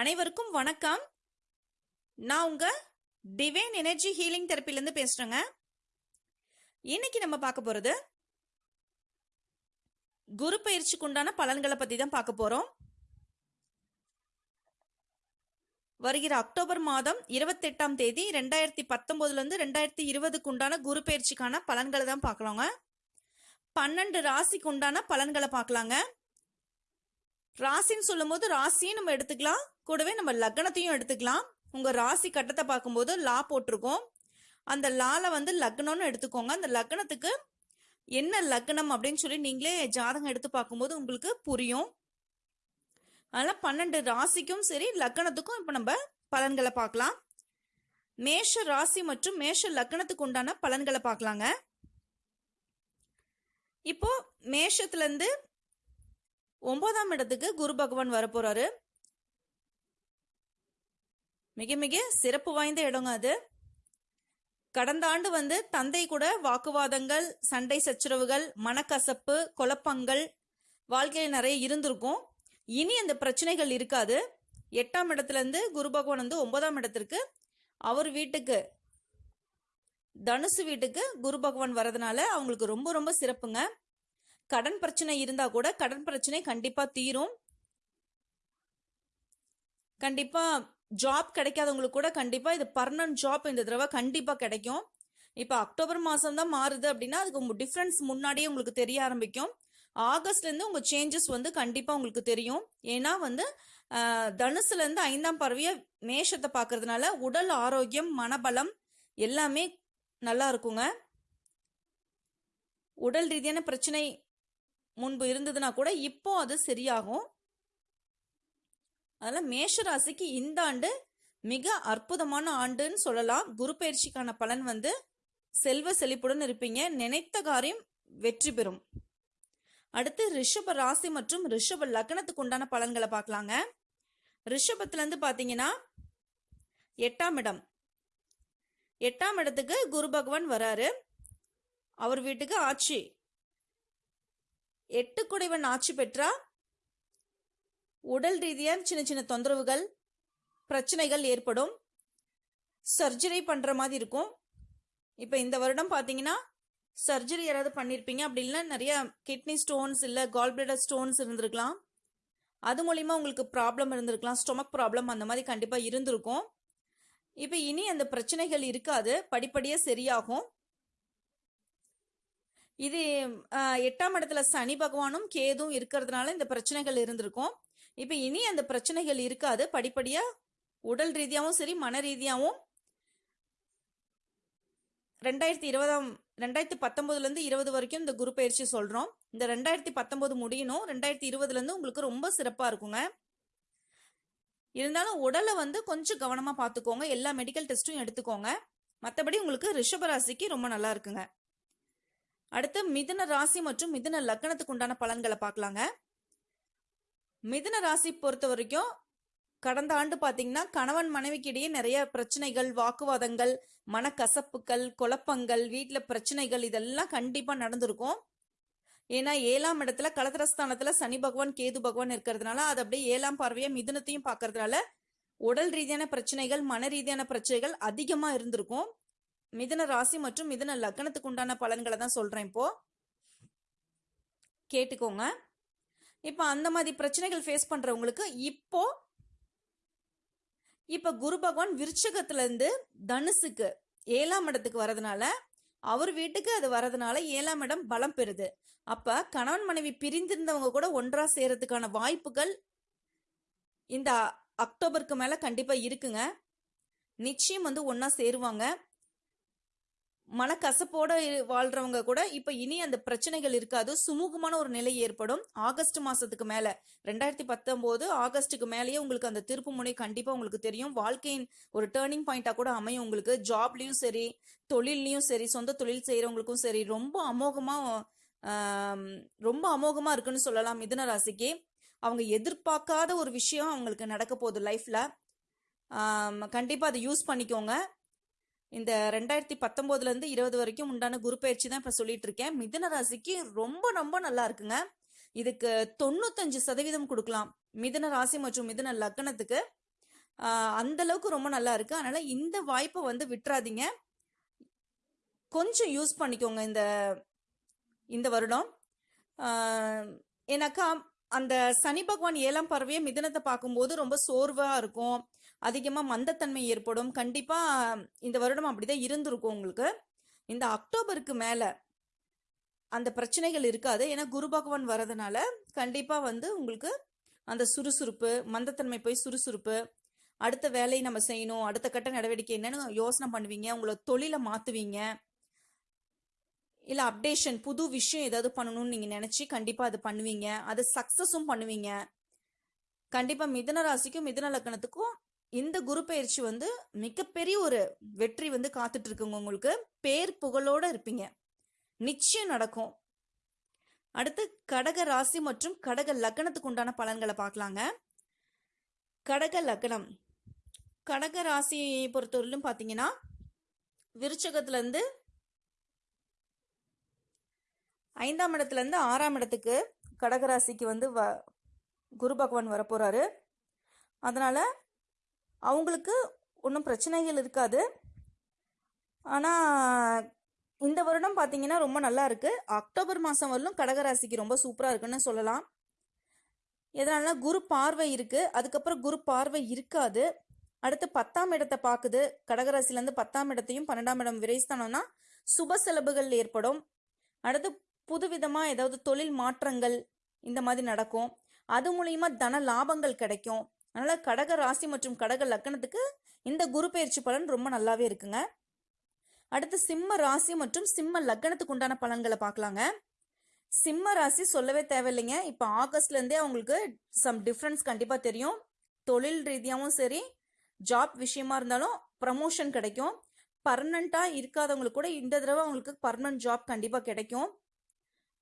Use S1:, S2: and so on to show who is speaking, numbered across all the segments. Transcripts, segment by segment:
S1: அனைவருக்கும் வணக்கம். நான் உங்க டிவைன் எனர்ஜி ஹீலிங் தெரப்பிலேருந்து பேசுறேங்க. இன்னைக்கு நம்ம பார்க்க போறது குரு பயிற்சிக்கு உண்டான பலன்களை பத்தி தான் பார்க்க போறோம். வருகிற அக்டோபர் மாதம் இருபத்தெட்டாம் தேதி ரெண்டாயிரத்தி பத்தொன்பதுல இருந்து ரெண்டாயிரத்தி இருபதுக்கு உண்டான குரு பயிற்சிக்கான பலன்களை தான் பார்க்கலாங்க. பன்னெண்டு ராசிக்கு உண்டான பலன்களை பார்க்கலாங்க. ராசின்னு சொல்லும்போது ராசியும் நம்ம எடுத்துக்கலாம். கூடவே நம்ம லக்னத்தையும் எடுத்துக்கலாம். உங்க ராசி கட்டத்தை பார்க்கும்போது லா போட்டிருக்கோம். அந்த லால வந்து லக்னம்னு எடுத்துக்கோங்க. அந்த லக்னத்துக்கு என்ன லக்னம் அப்படின்னு சொல்லி நீங்களே ஜாதகம் எடுத்து பார்க்கும்போது உங்களுக்கு புரியும். அதனால பன்னெண்டு ராசிக்கும் சரி லக்னத்துக்கும் இப்போ நம்ம பலன்களை பார்க்கலாம். மேஷ ராசி மற்றும் மேஷ லக்னத்துக்கு உண்டான பலன்களை பார்க்கலாங்க. இப்போ மேஷத்துல இருந்து ஒன்பதாம் இடத்துக்கு குரு பகவான் வரப்போறாரு. மிக மிக சிறப்பு வாய்ந்த இடங்க அது. கடந்த ஆண்டு வந்து தந்தை கூட வாக்குவாதங்கள் சண்டை சச்சரவுகள் மனக்கசப்பு குழப்பங்கள் வாழ்க்கையில் நிறைய இருந்திருக்கும். இனி அந்த பிரச்சனைகள் இருக்காது. எட்டாம் இடத்துலேருந்து குரு பகவான் வந்து ஒன்பதாம் இடத்திற்கு அவர் வீட்டுக்கு தனுசு வீட்டுக்கு குரு பகவான் வரதுனால அவங்களுக்கு ரொம்ப ரொம்ப சிறப்புங்க. கடன் பிரச்சனை இருந்தா கூட கடன் பிரச்சனை கண்டிப்பா தீரும். கண்டிப்பா ஜாப் கிடைக்காதவங்களுக்கு கூட கண்டிப்பா இது பர்மனன்ட் ஜாப் இந்த தடவை கண்டிப்பா கிடைக்கும். இப்போ அக்டோபர் மாசம் தான் மாறுது அப்படின்னா அதுக்கு டிஃப்ரென்ஸ் முன்னாடியே உங்களுக்கு தெரிய ஆரம்பிக்கும். ஆகஸ்ட்ல இருந்து உங்க சேஞ்சஸ் வந்து கண்டிப்பா உங்களுக்கு தெரியும். ஏன்னா வந்து ஆஹ், தனுசுல இருந்து ஐந்தாம் பறவைய மேஷத்தை பார்க்கறதுனால உடல் ஆரோக்கியம் மனபலம் எல்லாமே நல்லா இருக்குங்க. உடல் ரீதியான பிரச்சனை முன்பு இருந்ததுன்னா கூட இப்போ அது சரியாகும். அதனால மேஷ ராசிக்கு இந்த ஆண்டு மிக அற்புதமான ஆண்டுன்னு சொல்லலாம். குரு பயிற்சிக்கான பலன் வந்து செல்வ செழிப்புடன் இருப்பீங்க. நினைத்த காரியம் வெற்றி பெறும். அடுத்து ரிஷப ராசி மற்றும் ரிஷப லக்னத்துக்கு உண்டான பலன்களை பார்க்கலாங்க. ரிஷபத்துலேருந்து பார்த்தீங்கன்னா எட்டாம் இடம். எட்டாம் இடத்துக்கு குரு பகவான் வராரு. அவர் வீட்டுக்கு ஆட்சி. எட்டு குடைவன் ஆட்சி பெற்றா? உடல் ரீதியாக சின்ன சின்ன தொந்தரவுகள் பிரச்சனைகள் ஏற்படும். சர்ஜரி பண்ணுற மாதிரி இருக்கும். இப்போ இந்த வருடம் பார்த்தீங்கன்னா சர்ஜரி யாராவது பண்ணியிருப்பீங்க அப்படி இல்லைன்னா நிறைய கிட்னி ஸ்டோன்ஸ் இல்லை கால்பிளடர் ஸ்டோன்ஸ் இருந்திருக்கலாம். அது மூலிமா உங்களுக்கு ப்ராப்ளம் இருந்திருக்கலாம் ஸ்டொமக் ப்ராப்ளம் அந்த மாதிரி கண்டிப்பாக இருந்திருக்கும். இப்போ இனி அந்த பிரச்சனைகள் இருக்காது படிப்படியாக சரியாகும். இது எட்டாம் இடத்துல சனி பகவானும் கேதும் இருக்கிறதுனால இந்த பிரச்சனைகள் இருந்திருக்கும். இப்போ இனி அந்த பிரச்சனைகள் இருக்காது. படிப்படியா உடல் ரீதியாகவும் சரி மன ரீதியாகவும் ரெண்டாயிரத்தி இருபதாம் ரெண்டாயிரத்தி பத்தொன்பதுல இருந்து இருபது வரைக்கும் இந்த குரு பயிற்சி சொல்றோம். இந்த ரெண்டாயிரத்தி பத்தொன்பது முடியணும். ரெண்டாயிரத்தி இருபதுல இருந்து உங்களுக்கு ரொம்ப சிறப்பா இருக்குங்க. இருந்தாலும் உடலை வந்து கொஞ்சம் கவனமா பார்த்துக்கோங்க. எல்லா மெடிக்கல் டெஸ்ட்டும் எடுத்துக்கோங்க. மற்றபடி உங்களுக்கு ரிஷபராசிக்கு ரொம்ப நல்லா இருக்குங்க. அடுத்து மிதன ராசி மற்றும் மிதுன லக்னத்துக்கு உண்டான பலன்களை பார்க்கலாங்க. மிதன ராசி பொறுத்த வரைக்கும் கடந்த ஆண்டு பார்த்தீங்கன்னா கணவன் மனைவிக்கு இடையே நிறைய பிரச்சனைகள் வாக்குவாதங்கள் மனக்கசப்புகள் குழப்பங்கள் வீட்டில் பிரச்சனைகள் இதெல்லாம் கண்டிப்பாக நடந்திருக்கும். ஏன்னா ஏழாம் இடத்துல கலத்திரஸ்தானத்துல சனி பகவான் கேது பகவான் இருக்கிறதுனால அது அப்படியே ஏழாம் பார்வையா மிதுனத்தையும் பார்க்கறதுனால உடல் ரீதியான பிரச்சனைகள் மன ரீதியான பிரச்சனைகள் அதிகமா இருந்திருக்கும். மிதன ராசி மற்றும் மிதன லக்னத்துக்கு உண்டான பலன்களை தான் சொல்றேன் இப்போ. கேட்டுக்கோங்க. இப்போ அந்த மாதிரி பிரச்சனைகள் ஃபேஸ் பண்றவங்களுக்கு இப்போ இப்ப குரு பகவான் விருச்சகத்துல இருந்து தனுசுக்கு ஏழாம் இடத்துக்கு வரதுனால அவர் வீட்டுக்கு அது வரதுனால ஏழாம் இடம் பலம் பெறுது. அப்ப கணவன் மனைவி பிரிந்திருந்தவங்க கூட ஒன்றா சேரத்துக்கான வாய்ப்புகள் இந்த அக்டோபருக்கு மேல கண்டிப்பா இருக்குங்க. நிச்சயம் வந்து ஒன்றா சேருவாங்க. மனக்கசப்போட வாழ்றவங்க கூட இப்ப இனி அந்த பிரச்சனைகள் இருக்காது. சுமூகமான ஒரு நிலை ஏற்படும். ஆகஸ்ட் மாசத்துக்கு மேல ரெண்டாயிரத்தி பத்தொன்பது ஆகஸ்ட்டுக்கு மேலேயே உங்களுக்கு அந்த திருப்பு முனை கண்டிப்பா உங்களுக்கு தெரியும். வாழ்க்கையின் ஒரு டேர்னிங் பாயிண்டா கூட அமையும் உங்களுக்கு. ஜாப்லயும் சரி தொழில்லையும் சரி சொந்த தொழில் செய்யறவங்களுக்கும் சரி ரொம்ப அமோகமா ரொம்ப அமோகமா இருக்குன்னு சொல்லலாம் மிதுன ராசிக்கு. அவங்க எதிர்பார்க்காத ஒரு விஷயம் அவங்களுக்கு நடக்க போகுது லைஃப்ல கண்டிப்பா அதை யூஸ் பண்ணிக்கோங்க. இந்த ரெண்டாயிரத்தி பத்தொன்பதுல இருந்து இருபது வரைக்கும் உண்டான குரு பயிற்சி தான் இப்ப சொல்லிட்டு இருக்கேன் மிதுன ராசிக்கு ரொம்ப ரொம்ப நல்லா இருக்குங்க. இதுக்கு தொண்ணூத்தஞ்சு சதவீதம் கொடுக்கலாம். மிதுன ராசி மற்றும் மிதுன லக்னத்துக்கு. அந்த அளவுக்கு ரொம்ப நல்லா இருக்கு. அதனால இந்த வாய்ப்பை வந்து விட்டுறாதீங்க. கொஞ்சம் யூஸ் பண்ணிக்கோங்க இந்த இந்த வருடம். ஏன்னாக்கா அந்த சனி பகவான் ஏழாம் பறவையை மிதனத்தை பார்க்கும்போது ரொம்ப சோர்வா இருக்கும். அதிகமாக மந்தத்தன்மை ஏற்படும். கண்டிப்பாக இந்த வருடம் அப்படிதான் இருந்திருக்கும் உங்களுக்கு. இந்த அக்டோபருக்கு மேலே அந்த பிரச்சனைகள் இருக்காது. ஏன்னா குரு பகவான் வரதுனால கண்டிப்பாக வந்து உங்களுக்கு அந்த சுறுசுறுப்பு மந்தத்தன்மை போய் சுறுசுறுப்பு அடுத்த வேலையை நம்ம செய்யணும் அடுத்த கட்ட நடவடிக்கை என்னன்னு யோசனை பண்ணுவீங்க உங்களை தொழிலை மாற்றுவீங்க இல்லை அப்டேஷன் புது விஷயம் ஏதாவது பண்ணணும்னு நீங்கள் நினச்சி கண்டிப்பாக அது பண்ணுவீங்க. அது சக்ஸஸும் பண்ணுவீங்க. கண்டிப்பாக மிதன ராசிக்கும் மிதன லக்கணத்துக்கும் இந்த குரு பயிற்சி வந்து மிகப்பெரிய ஒரு வெற்றி வந்து காத்துட்டு இருக்குங்க உங்களுக்கு. பேர் புகழோட இருப்பீங்க. நிச்சயம் நடக்கும். அடுத்து கடக ராசி மற்றும் கடக லக்னத்துக்கு உண்டான பலன்களை பார்க்கலாங்க. கடக லக்னம். கடக ராசியை பொறுத்தவரையிலும் பார்த்தீங்கன்னா விருச்சகத்துலேருந்து ஐந்தாம் இடத்துலேருந்து ஆறாம் இடத்துக்கு கடகராசிக்கு வந்து வ குரு பகவான் வரப்போகிறாரு அதனால அவங்களுக்கு ஒன்றும் பிரச்சனைகள் இருக்காது. ஆனால் இந்த வருடம் பார்த்தீங்கன்னா ரொம்ப நல்லா இருக்கு. அக்டோபர் மாதம் வரலும் கடகராசிக்கு ரொம்ப சூப்பராக இருக்குன்னு சொல்லலாம். எதனால குரு பார்வை இருக்கு. அதுக்கப்புறம் குரு பார்வை இருக்காது. அடுத்து பத்தாம் இடத்தை பார்க்குது கடகராசிலேருந்து பத்தாம் இடத்தையும் பன்னெண்டாம் இடம் விரைஸ்தானம்னா சுப செலவுகள் ஏற்படும். அடுத்து புதுவிதமாக ஏதாவது தொழில் மாற்றங்கள் இந்த மாதிரி நடக்கும். அது மூலியமாக தன லாபங்கள் கிடைக்கும். அதனால் கடக ராசி மற்றும் கடக லக்கணத்துக்கு இந்த குரு பயிற்சி பலன் ரொம்ப நல்லாவே இருக்குங்க. அடுத்து சிம்ம ராசி மற்றும் சிம்ம லக்கணத்துக்கு உண்டான பலன்களை பார்க்கலாங்க. சிம்ம ராசி சொல்லவே தேவையில்லைங்க. இப்போ ஆகஸ்ட்லேருந்தே அவங்களுக்கு சம் டிஃப்ரென்ஸ் கண்டிப்பாக தெரியும். தொழில் ரீதியாகவும் சரி ஜாப் விஷயமா இருந்தாலும் ப்ரமோஷன் கிடைக்கும். பர்மனண்ட்டாக இருக்காதவங்களுக்கு கூட இந்த தடவை அவங்களுக்கு பர்மனன்ட் ஜாப் கண்டிப்பாக கிடைக்கும்.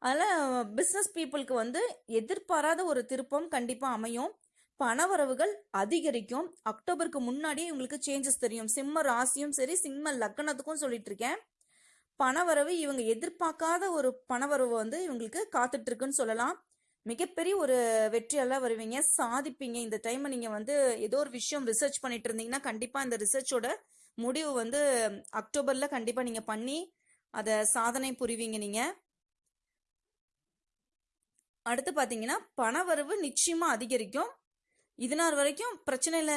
S1: அதனால் பிஸ்னஸ் பீப்புளுக்கு வந்து எதிர்பாராத ஒரு திருப்பம் கண்டிப்பாக அமையும். பணவரவுகள் அதிகரிக்கும். அக்டோபருக்கு முன்னாடியே இவங்களுக்கு சேஞ்சஸ் தெரியும். சிம்ம ராசியும் சரி சிம்ம லக்னத்துக்கும் சொல்லிட்டு இருக்கேன் பணவரவு இவங்க எதிர்பார்க்காத ஒரு பணவரவு வந்து இவங்களுக்கு காத்துட்டு இருக்குன்னு சொல்லலாம். மிகப்பெரிய ஒரு வெற்றியெல்லாம் வருவீங்க. சாதிப்பீங்க. இந்த டைம் நீங்க வந்து ஏதோ ஒரு விஷயம் ரிசர்ச் பண்ணிட்டு இருந்தீங்கன்னா கண்டிப்பா இந்த ரிசர்ச்சோட முடிவு வந்து அக்டோபர்ல கண்டிப்பா நீங்க பண்ணி அதை சாதனை புரிவீங்க நீங்க. அடுத்து பார்த்தீங்கன்னா பணவரவு நிச்சயமா அதிகரிக்கும். இது நாள் வரைக்கும் பிரச்சனையில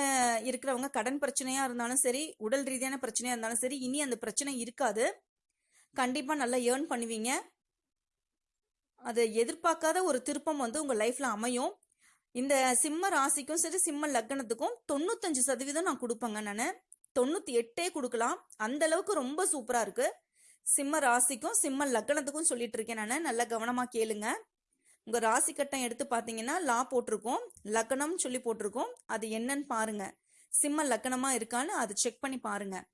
S1: இருக்கிறவங்க கடன் பிரச்சனையா இருந்தாலும் சரி உடல் ரீதியான பிரச்சனையா இருந்தாலும் சரி இனி அந்த பிரச்சனை இருக்காது. கண்டிப்பா நல்லா ஏர்ன் பண்ணுவீங்க. அது எதிர்பார்க்காத ஒரு திருப்பம் வந்து உங்க லைஃப்ல அமையும். இந்த சிம்ம ராசிக்கும் சரி சிம்ம லக்னத்துக்கும் தொண்ணூத்தஞ்சு சதவீதம் நான் கொடுப்பேங்க நான். தொண்ணூத்தி எட்டே கொடுக்கலாம். அந்த அளவுக்கு ரொம்ப சூப்பரா இருக்கு. சிம்ம ராசிக்கும் சிம்ம லக்னத்துக்கும் சொல்லிட்டு இருக்கேன் நான். நல்லா கவனமா கேளுங்க. உங்க ராசி கட்டம் எடுத்து பாத்தீங்கன்னா லா போட்டிருக்கோம். லக்னம் சொல்லி போட்டிருக்கோம். அது என்னன்னு பாருங்க. சிம்ம லக்னமா இருக்கான்னு அது செக் பண்ணி பாருங்க.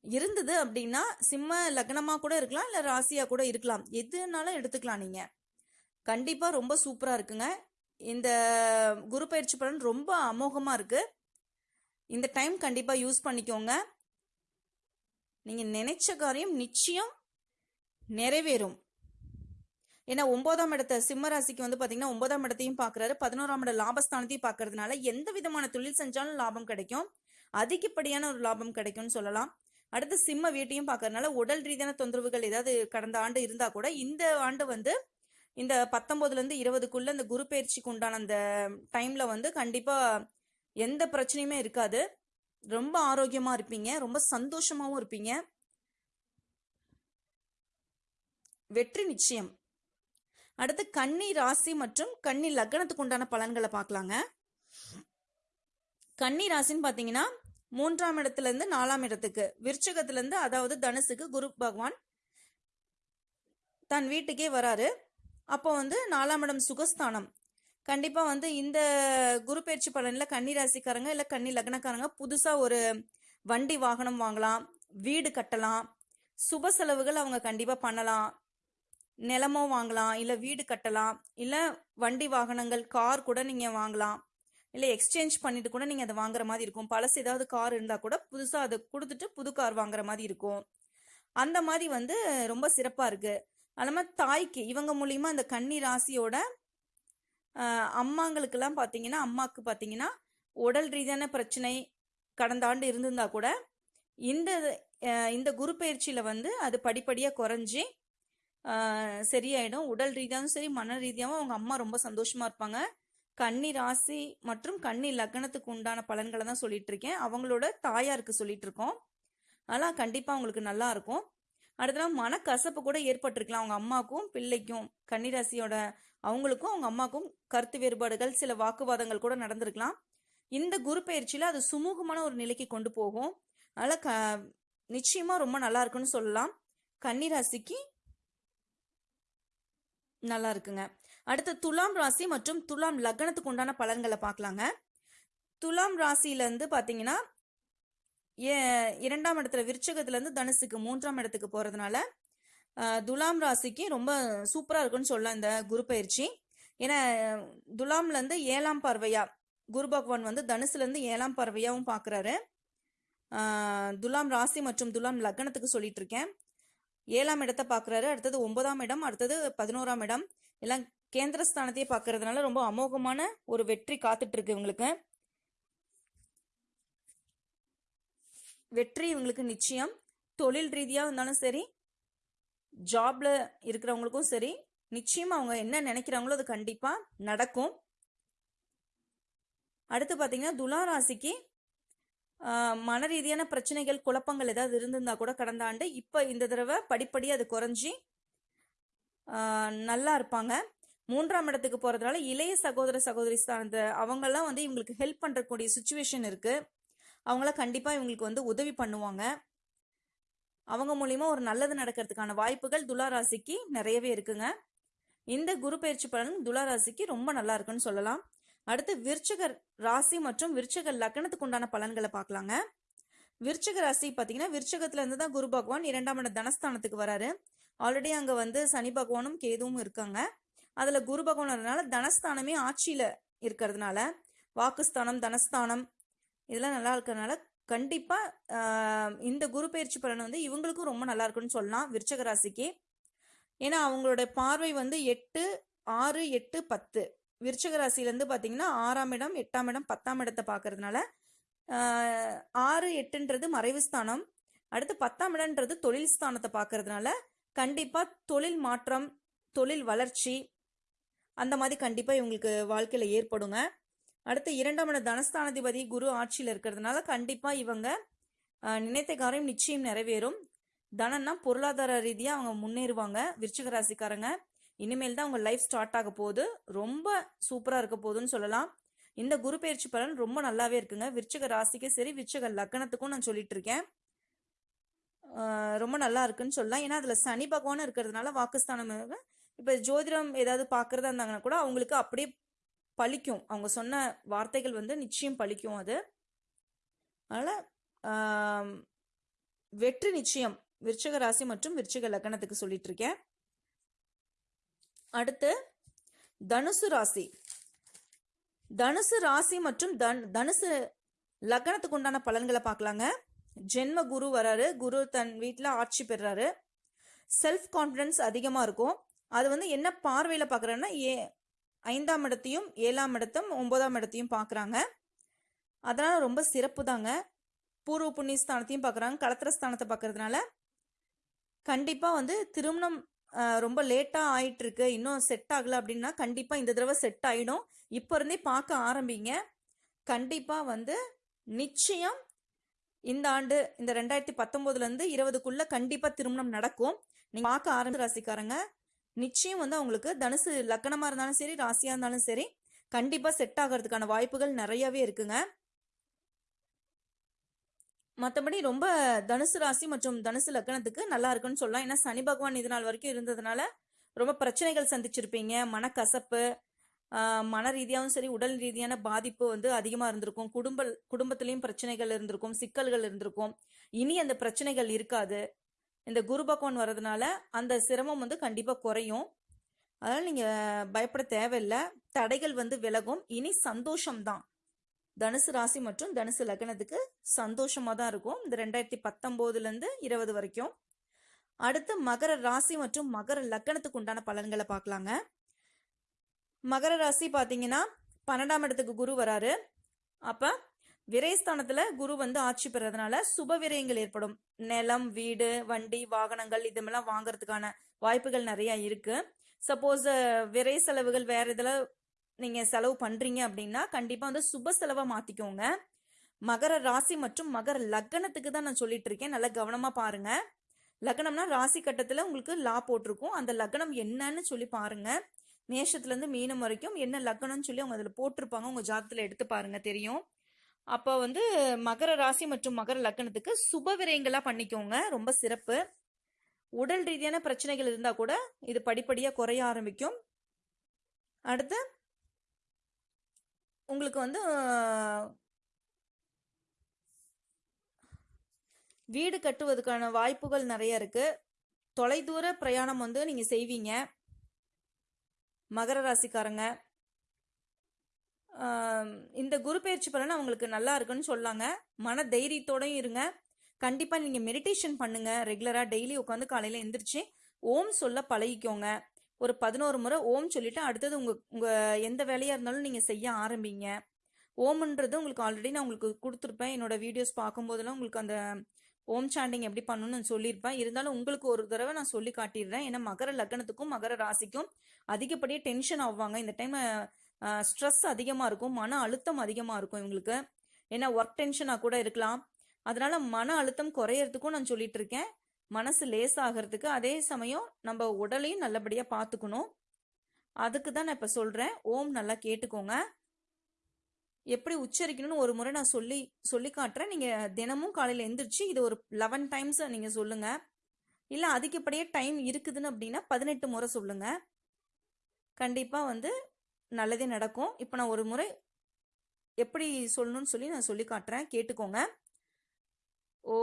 S1: இருந்தது அப்படின்னா சிம்ம லக்னமா கூட இருக்கலாம் இல்ல ராசியா கூட இருக்கலாம். எதுனாலும் எடுத்துக்கலாம் நீங்க. கண்டிப்பா ரொம்ப சூப்பரா இருக்குங்க. இந்த குரு பயிற்சி பலன் ரொம்ப அமோகமா இருக்கு. இந்த டைம் கண்டிப்பா யூஸ் பண்ணிக்கோங்க. நீங்க நினைச்ச காரியம் நிச்சயம் நிறைவேறும். ஏன்னா ஒன்பதாம் இடத்த சிம்ம ராசிக்கு வந்து பாத்தீங்கன்னா ஒன்பதாம் இடத்தையும் பாக்குறாரு. பதினோராம் இட லாபஸ்தானத்தையும் பாக்குறதுனால எந்த விதமான தொழில் செஞ்சாலும் லாபம் கிடைக்கும். அதிகப்படியான ஒரு லாபம் கிடைக்கும்னு சொல்லலாம். அடுத்து சிம்ம வீட்டையும் பாக்குறதுனால உடல் ரீதியான தொந்தரவுகள் ஏதாவது கடந்த ஆண்டு இருந்தா கூட இந்த ஆண்டு வந்து இந்த பத்தொன்பதுல இருந்து இருபதுக்குள்ள இந்த குரு பயிற்சிக்கு உண்டான அந்த டைம்ல வந்து கண்டிப்பா எந்த பிரச்சனையுமே இருக்காது. ரொம்ப ஆரோக்கியமா இருப்பீங்க. ரொம்ப சந்தோஷமாவும் இருப்பீங்க. வெற்றி நிச்சயம். அடுத்து கன்னி ராசி மற்றும் கன்னி லக்னத்துக்கு உண்டான பலன்களை பார்க்கலாங்க. கன்னி ராசின்னு பார்த்தீங்கன்னா மூன்றாம் இடத்துல இருந்து நாலாம் இடத்துக்கு விருச்சகத்துலேருந்து அதாவது தனுசுக்கு குரு பகவான் தன் வீட்டுக்கே வராரு. அப்போ வந்து நாலாம் இடம் சுகஸ்தானம். கண்டிப்பாக வந்து இந்த குரு பயிற்சி பலனில் கன்னி ராசிக்காரங்க இல்லை கன்னி லக்னக்காரங்க புதுசாக ஒரு வண்டி வாகனம் வாங்கலாம் வீடு கட்டலாம் சுப செலவுகள் அவங்க கண்டிப்பாக பண்ணலாம். நிலமோ வாங்கலாம் இல்லை வீடு கட்டலாம் இல்லை வண்டி வாகனங்கள் கார் கூட நீங்கள் வாங்கலாம் இல்லை எக்ஸ்சேஞ்ச் பண்ணிட்டு கூட நீங்கள் அதை வாங்குற மாதிரி இருக்கும். பழசு ஏதாவது கார் இருந்தால் கூட புதுசாக அதை கொடுத்துட்டு புது கார் வாங்குற மாதிரி இருக்கும். அந்த மாதிரி வந்து ரொம்ப சிறப்பாக இருக்கு. அது தாய்க்கு இவங்க மூலியமா அந்த கன்னி ராசியோட அம்மாங்களுக்கெல்லாம் பார்த்தீங்கன்னா அம்மாவுக்கு பார்த்தீங்கன்னா உடல் ரீதியான பிரச்சனை கடந்த ஆண்டு இருந்திருந்தா கூட இந்த இந்த குரு பயிற்சியில் வந்து அது படிப்படியாக குறைஞ்சி சரியாயிடும். உடல் ரீதியாகவும் சரி மன ரீதியாகவும் அவங்க அம்மா ரொம்ப சந்தோஷமா இருப்பாங்க. கன்னி ராசி மற்றும் கன்னி லக்னத்துக்கு உண்டான பலன்களை தான் சொல்லிட்டு இருக்கேன் அவங்களோட தாயாருக்கு சொல்லிட்டு இருக்கோம் அதெல்லாம் கண்டிப்பா அவங்களுக்கு நல்லா இருக்கும். அடுத்தலாம் மனக்கசப்பு கூட ஏற்பட்டிருக்கலாம் அவங்க அம்மாக்கும் பிள்ளைக்கும் கன்னிராசியோட அவங்களுக்கும் அவங்க அம்மாக்கும் கருத்து வேறுபாடுகள் சில வாக்குவாதங்கள் கூட நடந்திருக்கலாம். இந்த குரு பயிற்சியில அது சுமூகமான ஒரு நிலைக்கு கொண்டு போகும். அதனால க நிச்சயமா ரொம்ப நல்லா இருக்குன்னு சொல்லலாம். கன்னிராசிக்கு நல்லா இருக்குங்க. அடுத்து துலாம் ராசி மற்றும் துலாம் லக்னத்துக்கு உண்டான பலன்களை பார்க்கலாங்க. துலாம் ராசியிலேருந்து பார்த்தீங்கன்னா ஏ- இரண்டாம் இடத்துல விருச்சகத்துலேருந்து தனுசுக்கு மூன்றாம் இடத்துக்கு போகிறதுனால துலாம் ராசிக்கு ரொம்ப சூப்பராக இருக்குன்னு சொல்லலாம் இந்த குரு பயிற்சி. ஏன்னா துலாம்லேருந்து ஏழாம் பார்வையா குரு பகவான் வந்து தனுசுலேருந்து ஏழாம் பார்வையாகவும் பார்க்குறாரு துலாம் ராசி மற்றும் துலாம் லக்னத்துக்கு சொல்லிட்டு இருக்கேன். ஏழாம் இடத்தை பார்க்குறாரு அடுத்தது ஒன்பதாம் இடம் அடுத்தது பதினோராம் இடம். எல்லாம் கேந்திரஸ்தானத்தையே பார்க்கறதுனால ரொம்ப அமோகமான ஒரு வெற்றி காத்துட்டு இருக்கு இவங்களுக்கு. வெற்றி இவங்களுக்கு நிச்சயம். தொழில் ரீதியாக இருந்தாலும் சரி ஜாப்ல இருக்கிறவங்களுக்கும் சரி நிச்சயமா அவங்க என்ன நினைக்கிறாங்களோ அது கண்டிப்பா நடக்கும். அடுத்து பார்த்தீங்கன்னா துலா ராசிக்கு மன ரீதியான பிரச்சனைகள் குழப்பங்கள் ஏதாவது இருந்திருந்தா கூட கடந்த ஆண்டு இப்போ இந்த தடவை படிப்படி அது குறைஞ்சி நல்லா இருப்பாங்க. மூன்றாம் இடத்துக்கு போறதுனால இளைய சகோதர சகோதரி சார்ந்த அவங்கெல்லாம் வந்து இவங்களுக்கு ஹெல்ப் பண்ணுறக்கூடிய சுச்சுவேஷன் இருக்கு. அவங்களாம் கண்டிப்பாக இவங்களுக்கு வந்து உதவி பண்ணுவாங்க. அவங்க மூலியமா ஒரு நல்லது நடக்கிறதுக்கான வாய்ப்புகள் துளாராசிக்கு நிறையவே இருக்குங்க. இந்த குரு பயிற்சி பலன் துளாராசிக்கு ரொம்ப நல்லா இருக்குன்னு சொல்லலாம். அடுத்து விருச்சக ராசி மற்றும் விருச்சக லக்னத்துக்கு உண்டான பலன்களை பார்க்கலாங்க. விருச்சக ராசி பார்த்தீங்கன்னா விருச்சகத்துல இருந்து தான் குரு பகவான் இரண்டாம் இட தனஸ்தானத்துக்கு வராரு. ஆல்ரெடி அங்க வந்து சனி பகவானும் கேதுவும் இருக்காங்க. அதுல குரு பகவானதுனால தனஸ்தானமே ஆட்சியில இருக்கிறதுனால வாக்குஸ்தானம் தனஸ்தானம் இதெல்லாம் நல்லா இருக்கிறதுனால கண்டிப்பா இந்த குரு பயிற்சி பலன் வந்து இவங்களுக்கும் ரொம்ப நல்லா இருக்குன்னு சொல்லலாம் விருச்சக ராசிக்கு. ஏன்னா அவங்களோட பார்வை வந்து எட்டு ஆறு எட்டு பத்து. விருச்சக ராசிலேருந்து பார்த்தீங்கன்னா ஆறாம் இடம் எட்டாம் இடம் பத்தாம் இடத்தை பார்க்கறதுனால ஆறு எட்டுன்றது மறைவு ஸ்தானம். அடுத்து பத்தாம் இடம்ன்றது தொழில் ஸ்தானத்தை பார்க்கறதுனால கண்டிப்பாக தொழில் மாற்றம் தொழில் வளர்ச்சி அந்த மாதிரி கண்டிப்பாக இவங்களுக்கு வாழ்க்கையில் ஏற்படுங்க. அடுத்து இரண்டாம் இட தனஸ்தானாதிபதி குரு ஆட்சியில் இருக்கிறதுனால கண்டிப்பாக இவங்க நினைத்த காரியம் நிச்சயம் நிறைவேறும். தனம்னா பொருளாதார ரீதியாக அவங்க முன்னேறுவாங்க விருச்சிக ராசிக்காரங்க. இனிமேல் தான் அவங்க லைஃப் ஸ்டார்ட் ஆக போகுது. ரொம்ப சூப்பராக இருக்க போகுதுன்னு சொல்லலாம். இந்த குரு பயிற்சி பலன் ரொம்ப நல்லாவே இருக்குங்க. விருச்சக ராசிக்கு சரி விருச்சக லக்னத்துக்கும் நான் சொல்லிட்டு இருக்கேன். ரொம்ப நல்லா இருக்குன்னு சொல்லலாம். ஏன்னா அதில் சனி பகவான் இருக்கிறதுனால வாக்குஸ்தானம் இப்போ ஜோதிடம் ஏதாவது பார்க்குறதா இருந்தாங்கன்னா கூட அவங்களுக்கு அப்படியே பழிக்கும். அவங்க சொன்ன வார்த்தைகள் வந்து நிச்சயம் பழிக்கும் அது. அதனால் வெற்றி நிச்சயம். விருச்சக ராசி மற்றும் விருச்சக லக்னத்துக்கு சொல்லிட்டு இருக்கேன். அடுத்து தனுசு ராசி. தனுசு ராசி மற்றும் தன் தனுசு லக்னத்துக்கு உண்டான பலன்களை பார்க்கலாங்க. ஜென்ம குரு வராரு. குரு தன் வீட்டில் ஆட்சி பெறுறாரு செல்ஃப் கான்ஃபிடன்ஸ் அதிகமாக இருக்கும். அது வந்து என்ன பார்வையில் பார்க்குறேன்னா ஏ ஐந்தாம் இடத்தையும் ஏழாம் இடத்தும் ஒன்பதாம் இடத்தையும் பார்க்குறாங்க. அதனால் ரொம்ப சிறப்பு தாங்க பூர்வ புண்ணிய ஸ்தானத்தையும் பார்க்குறாங்க. கலத்திர ஸ்தானத்தை பார்க்கறதுனால கண்டிப்பாக வந்து திருமணம் ரொம்ப லேட்டாக ஆயிட்டு இருக்கு இன்னும் செட் ஆகலை அப்படின்னா கண்டிப்பாக இந்த தடவை செட் ஆகிடும் இப்போ இருந்தே பார்க்க ஆரம்பிங்க. கண்டிப்பாக வந்து நிச்சயம் இந்த ஆண்டு இந்த ரெண்டாயிரத்தி பத்தொம்போதுலேருந்து இருபதுக்குள்ளே கண்டிப்பாக திருமணம் நடக்கும். நீங்கள் பார்க்க ஆரம்பி ராசிக்காரங்க நிச்சயம் வந்து அவங்களுக்கு தனுசு லக்கணமாக இருந்தாலும் சரி ராசியாக இருந்தாலும் சரி கண்டிப்பாக செட் ஆகிறதுக்கான வாய்ப்புகள் நிறையவே இருக்குங்க. மற்றபடி ரொம்ப தனுசு ராசி மற்றும் தனுசு லக்கணத்துக்கு நல்லா இருக்குன்னு சொல்லலாம். ஏன்னா சனி பகவான் இது நாள் வரைக்கும் இருந்ததுனால ரொம்ப பிரச்சனைகள் சந்திச்சிருப்பீங்க. மனக்கசப்பு மன ரீதியாகவும் சரி உடல் ரீதியான பாதிப்பு வந்து அதிகமாக இருந்திருக்கும். குடும்ப குடும்பத்திலையும் பிரச்சனைகள் இருந்திருக்கும் சிக்கல்கள் இருந்திருக்கும். இனி அந்த பிரச்சனைகள் இருக்காது. இந்த குரு பகவான் வர்றதுனால அந்த சிரமம் வந்து கண்டிப்பாக குறையும். அதனால் நீங்கள் பயப்பட தேவையில்லை. தடைகள் வந்து விலகும். இனி சந்தோஷம்தான். தனுசு ராசி மற்றும் தனுசு லக்னத்துக்கு சந்தோஷமாக தான் இருக்கும். இந்த ரெண்டாயிரத்தி பத்தொம்போதுலேருந்து இருபது வரைக்கும். அடுத்து மகர ராசி மற்றும் மகர லக்னத்துக்கு உண்டான பலன்களை பார்க்கலாங்க. மகர ராசி பார்த்தீங்கன்னா பன்னெண்டாம் இடத்துக்கு குரு வராரு. அப்போ விரயஸ்தானத்துல குரு வந்து ஆட்சி பெறதுனால சுப விரயங்கள் ஏற்படும். நிலம் வீடு வண்டி வாகனங்கள் இதுமெல்லாம் வாங்குறதுக்கான வாய்ப்புகள் நிறைய இருக்கு. சப்போஸ் விரை செலவுகள் வேற இதுல நீங்கள் செலவு பண்ணுறீங்க அப்படின்னா கண்டிப்பாக வந்து சுப செலவை மாற்றிக்கோங்க மகர ராசி மற்றும் மகர லக்னத்துக்கு தான் நான் சொல்லிட்டு இருக்கேன். நல்லா கவனமாக பாருங்கள் லக்னம்னா ராசி கட்டத்தில் உங்களுக்கு லா போட்டிருக்கும். அந்த லக்னம் என்னன்னு சொல்லி பாருங்கள் மேஷத்துலேருந்து மீனம் வரைக்கும் என்ன லக்னம்னு சொல்லி அவங்க அதில் போட்டிருப்பாங்க. உங்கள் ஜாதத்தில் எடுத்து பாருங்கள் தெரியும். அப்போ வந்து மகர ராசி மற்றும் மகர லக்னத்துக்கு சுப விரயங்களாக பண்ணிக்கோங்க. ரொம்ப சிறப்பு. உடல் ரீதியான பிரச்சனைகள் இருந்தால் கூட இது படிப்படியாக குறைய ஆரம்பிக்கும். அடுத்து உங்களுக்கு வந்து வீடு கட்டுவதற்கான வாய்ப்புகள் நிறைய இருக்கு. தொலைதூர பிரயாணம் வந்து நீங்க செய்வீங்க. மகர ராசிக்காரங்க. இந்த குரு பயிற்சி பலன் அவங்களுக்கு நல்லா இருக்குன்னு சொல்லாங்க. மன தைரியத்தோடையும் இருங்க. கண்டிப்பா நீங்க மெடிடேஷன் பண்ணுங்க. ரெகுலரா டெய்லி உட்காந்து காலையில எந்திரிச்சு ஓம் சொல்ல பழகிக்கோங்க. ஒரு பதினோரு முறை ஓம் சொல்லிட்டு அடுத்தது உங்க உங்க எந்த வேலையா இருந்தாலும் நீங்க செய்ய ஆரம்பிங்க. ஓம்ன்றது உங்களுக்கு ஆல்ரெடி நான் உங்களுக்கு கொடுத்துருப்பேன். என்னோட வீடியோஸ் பார்க்கும்போதெல்லாம் உங்களுக்கு அந்த ஓம் சாண்டிங் எப்படி பண்ணணும்னு நான் சொல்லியிருப்பேன். இருந்தாலும் உங்களுக்கு ஒரு தடவை நான் சொல்லி காட்டிடுறேன். ஏன்னா மகர லக்னத்துக்கும் மகர ராசிக்கும் அதிகப்படியாக டென்ஷன் ஆவாங்க. இந்த டைம் ஸ்ட்ரெஸ் அதிகமாக இருக்கும். மன அழுத்தம் அதிகமாக இருக்கும் இவங்களுக்கு. ஏன்னா ஒர்க் டென்ஷனாக கூட இருக்கலாம். அதனால மன அழுத்தம் குறையறதுக்கும் நான் சொல்லிட்டு இருக்கேன். மனசு லேஸ் ஆகிறதுக்கு அதே சமயம் நம்ம உடலையும் நல்லபடியாக பார்த்துக்கணும் அதுக்கு தான் நான் இப்போ சொல்கிறேன் ஓம் நல்லா கேட்டுக்கோங்க. எப்படி உச்சரிக்கணும்னு ஒரு முறை நான் சொல்லி சொல்லி காட்டுறேன். நீங்கள் தினமும் காலையில் எந்திரிச்சு இது ஒரு லெவன் டைம்ஸ் நீங்கள் சொல்லுங்க. இல்லை அதிகப்படியே டைம் இருக்குதுன்னு அப்படின்னா பதினெட்டு முறை சொல்லுங்க. கண்டிப்பாக வந்து நல்லதே நடக்கும். இப்போ நான் ஒரு முறை எப்படி சொல்லணும்னு சொல்லி நான் சொல்லி காட்டுறேன். கேட்டுக்கோங்க. ஓ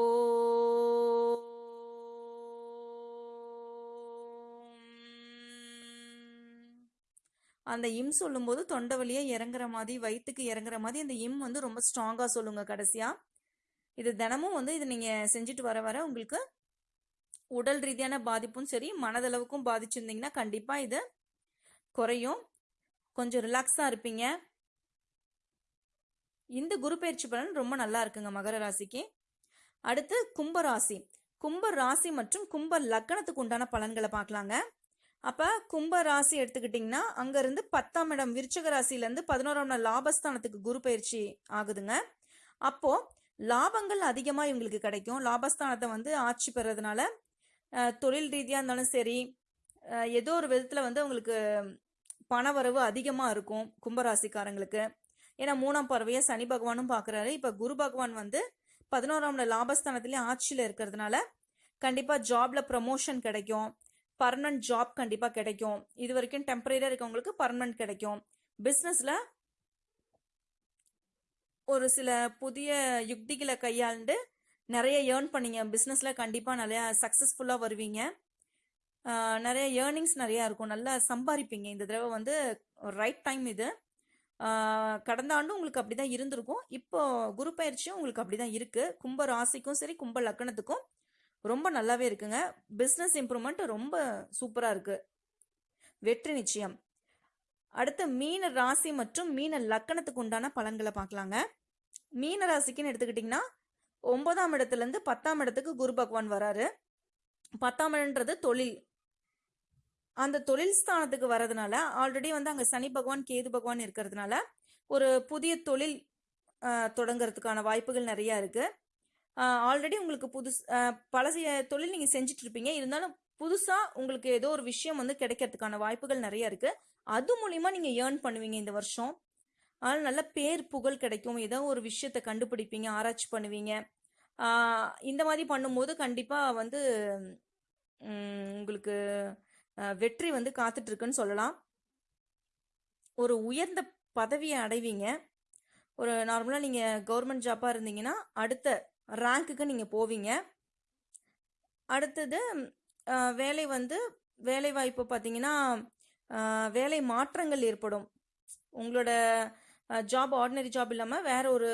S1: அந்த இம் சொல்லும்போது தொண்டை வழியா இறங்குற மாதிரி வயிற்றுக்கு இறங்குற மாதிரி அந்த இம் வந்து ரொம்ப ஸ்ட்ராங்காக சொல்லுங்க கடைசியா. இது தினமும் வந்து இது நீங்க செஞ்சுட்டு வர வர உங்களுக்கு உடல் ரீதியான பாதிப்பும் சரி மனதளவுக்கும் பாதிச்சிருந்தீங்கன்னா கண்டிப்பா இது குறையும். கொஞ்சம் ரிலாக்ஸா இருப்பீங்க. இந்த குரு பயிற்சி பலன் ரொம்ப நல்லா இருக்குங்க மகர ராசிக்கு. அடுத்து கும்ப ராசி. கும்ப ராசி மற்றும் கும்ப லக்னத்துக்கு உண்டான பலன்களை பார்க்கலாங்க. அப்ப கும்ப ராசி எடுத்துக்கிட்டிங்கன்னா அங்க இருந்து பத்தாம் இடம் விருச்சக ராசியில இருந்து பதினோராம் நாள் லாபஸ்தானத்துக்கு குரு பயிற்சி ஆகுதுங்க. அப்போ லாபங்கள் அதிகமா இவங்களுக்கு கிடைக்கும். லாபஸ்தானத்தை வந்து ஆட்சி பெறதுனால தொழில் ரீதியா இருந்தாலும் சரி ஏதோ ஒரு விதத்துல வந்து அவங்களுக்கு பணவரவு அதிகமா இருக்கும் கும்பராசிக்காரங்களுக்கு ஏன்னா மூணாம் பறவையை சனி பகவானும் பார்க்கறாரு இப்ப குரு பகவான் வந்து பதினோராம் நாள் லாபஸ்தானத்திலேயே ஆட்சியில இருக்கிறதுனால கண்டிப்பா ஜாப்ல ப்ரமோஷன் கிடைக்கும். பர்மனன்ட் ஜாப் கண்டிப்பா கிடைக்கும். இது வரைக்கும் டெம்பரரியா இருக்கவங்களுக்கு பர்மனன்ட் கிடைக்கும். பிசினஸ்ல ஒரு சில புதிய யுக்திகளை கையாண்டு நிறைய ஏர்ன் பண்ணீங்க. பிசினஸ்ல கண்டிப்பா நிறைய சக்சஸ்ஃபுல்லா வருவீங்க. நிறைய ஏர்னிங்ஸ் நிறைய இருக்கும். நல்லா சம்பாதிப்பீங்க. இந்த தடவை வந்து ரைட் டைம் இது. கடந்த ஆண்டும் உங்களுக்கு அப்படிதான் இருந்திருக்கும். இப்போ குரு பயிற்சியும் உங்களுக்கு அப்படிதான் இருக்கு. கும்ப ராசிக்கும் சரி கும்ப லக்னத்துக்கும் ரொம்ப நல்லாவே இருக்குங்க. பிஸ்னஸ் இம்ப்ரூவ்மெண்ட் ரொம்ப சூப்பராக இருக்கு. வெற்றி நிச்சயம். அடுத்து மீன ராசி மற்றும் மீன லக்கணத்துக்கு உண்டான பலன்களை பார்க்கலாங்க. மீன ராசிக்குன்னு எடுத்துக்கிட்டிங்கன்னா ஒன்பதாம் இடத்துலேருந்து பத்தாம் இடத்துக்கு குரு பகவான் வராரு. பத்தாம் இடன்றது தொழில். அந்த தொழில் ஸ்தானத்துக்கு வர்றதுனால ஆல்ரெடி வந்து அங்கே சனி பகவான் கேது பகவான் இருக்கிறதுனால ஒரு புதிய தொழில் தொடங்கிறதுக்கான தொடங்குறதுக்கான வாய்ப்புகள் நிறையா இருக்குது ஆல்ரெடி உங்களுக்கு புதுசு ஆஹ், பழசிய தொழில் நீங்க செஞ்சுட்டு இருப்பீங்க இருந்தாலும் புதுசா உங்களுக்கு ஏதோ ஒரு விஷயம் வந்து கிடைக்கிறதுக்கான வாய்ப்புகள் நிறைய இருக்கு. அது மூலியமா நீங்க ஏர்ன் பண்ணுவீங்க இந்த வருஷம். ஆனால் நல்ல பேர் புகழ் கிடைக்கும். ஏதோ ஒரு விஷயத்தை கண்டுபிடிப்பீங்க ஆராய்ச்சி பண்ணுவீங்க. இந்த மாதிரி பண்ணும்போது கண்டிப்பா வந்து உங்களுக்கு வெற்றி வந்து காத்துட்டு இருக்குன்னு சொல்லலாம். ஒரு உயர்ந்த பதவியை அடைவீங்க. ஒரு நார்மலாக நீங்கள் கவர்மெண்ட் ஜாப்பாக இருந்தீங்கன்னா அடுத்த ரேங்க்குக்கு நீங்கள் போவீங்க. அடுத்தது வேலை வந்து வேலை வாய்ப்பு பார்த்தீங்கன்னா வேலை மாற்றங்கள் ஏற்படும். உங்களோட ஜாப் ஆர்டினரி ஜாப் இல்லாமல் வேற ஒரு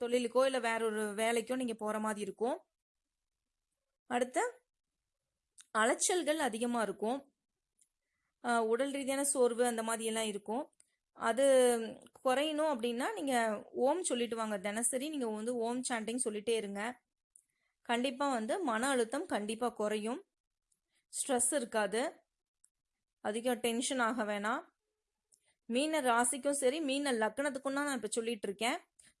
S1: தொழிலுக்கோ இல்லை வேற ஒரு வேலைக்கோ நீங்கள் போகிற மாதிரி இருக்கும். அடுத்து அலைச்சல்கள் அதிகமாக இருக்கும். உடல் ரீதியான சோர்வு அந்த மாதிரி எல்லாம் இருக்கும். அது குறையணும் அப்படின்னா நீங்கள் ஓம் சொல்லிட்டு வாங்க. தினசரி நீங்கள் வந்து ஓம் சாண்டிங் சொல்லிட்டே இருங்க. கண்டிப்பாக வந்து மன அழுத்தம் கண்டிப்பாக குறையும். ஸ்ட்ரெஸ் இருக்காது. அதிகம் டென்ஷன் ஆக வேணாம். மீன ராசிக்கும் சரி மீன லக்னத்துக்கும் தான் நான் இப்போ சொல்லிட்டு இருக்கேன்.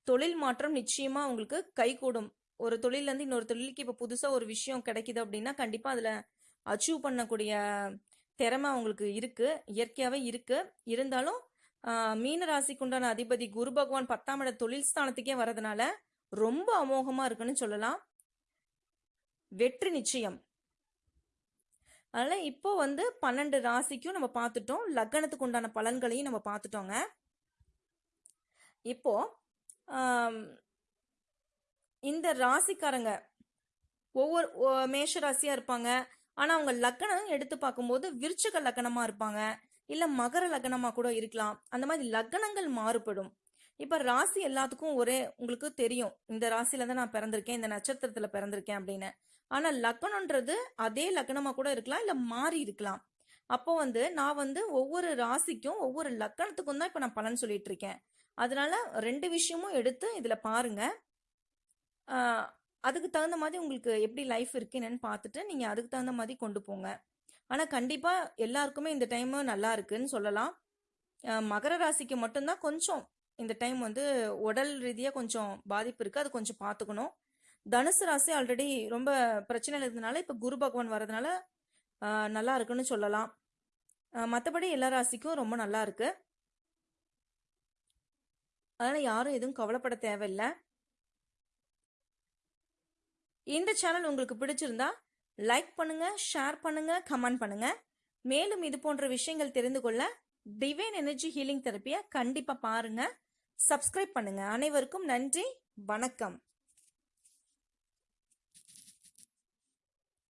S1: தொழில் மாற்றம் நிச்சயமாக உங்களுக்கு கைகூடும். ஒரு தொழிலேருந்து இன்னொரு தொழிலுக்கு இப்போ புதுசாக ஒரு விஷயம் கிடைக்குது அப்படின்னா கண்டிப்பாக அதில் அச்சீவ் பண்ணக்கூடிய திறமை உங்களுக்கு இருக்குது இயற்கையாகவே இருக்குது இருந்தாலும் மீன ராசிக்கு உண்டான அதிபதி குரு பகவான் பத்தாம் இட தொழில் ஸ்தானத்துக்கே வரதுனால ரொம்ப அமோகமா இருக்குன்னு சொல்லலாம். வெற்றி நிச்சயம். அதனால இப்போ வந்து பன்னெண்டு ராசிக்கும் நம்ம பார்த்துட்டோம். லக்னத்துக்கு உண்டான பலன்களையும் நம்ம பார்த்துட்டோங்க. இப்போ இந்த ராசிக்காரங்க ஒவ்வொரு மேஷ ராசியா இருப்பாங்க. ஆனா அவங்க லக்னம் எடுத்து பார்க்கும்போது விருச்சக லக்னமா இருப்பாங்க. இல்ல மகர லக்னமா கூட இருக்கலாம். அந்த மாதிரி லக்னங்கள் மாறுபடும். இப்ப ராசி எல்லாத்துக்கும் ஒரே உங்களுக்கு தெரியும். இந்த ராசியில தான் நான் பிறந்திருக்கேன் இந்த நட்சத்திரத்துல பிறந்திருக்கேன் அப்படின்னு. ஆனா லக்னம்ன்றது அதே லக்னமா கூட இருக்கலாம் இல்ல மாறி இருக்கலாம். அப்போ வந்து நான் வந்து ஒவ்வொரு ராசிக்கும் ஒவ்வொரு லக்கணத்துக்கும் தான் இப்ப நான் பலன் சொல்லிட்டு இருக்கேன். அதனால ரெண்டு விஷயமும் எடுத்து இதுல பாருங்க. அதுக்கு தகுந்த மாதிரி உங்களுக்கு எப்படி லைஃப் இருக்கு என்னன்னு பார்த்துட்டு நீங்க அதுக்கு தகுந்த மாதிரி கொண்டு போங்க. ஆனால் கண்டிப்பாக எல்லாருக்குமே இந்த டைம் நல்லா இருக்குன்னு சொல்லலாம். மகர ராசிக்கு மட்டும்தான் கொஞ்சம் இந்த டைம் வந்து உடல் ரீதியாக கொஞ்சம் பாதிப்பு இருக்குது அது கொஞ்சம் பார்த்துக்கணும் தனுசு ராசி ஆல்ரெடி ரொம்ப பிரச்சனை இருந்ததுனால இப்போ குரு பகவான் வர்றதுனால நல்லா இருக்குன்னு சொல்லலாம். மற்றபடி எல்லா ராசிக்கும் ரொம்ப நல்லா இருக்கு. அதனால் யாரும் எதுவும் கவலைப்பட தேவையில்லை. இந்த சேனல் உங்களுக்கு பிடிச்சிருந்தா லைக் பண்ணுங்க ஷேர் பண்ணுங்க கமெண்ட் பண்ணுங்க. மேலும் இது போன்ற விஷயங்கள் தெரிந்து கொள்ள டிவைன் எனர்ஜி ஹீலிங் தெரப்பியை கண்டிப்பா பாருங்க. சப்ஸ்கிரைப் பண்ணுங்க. அனைவருக்கும் நன்றி வணக்கம்.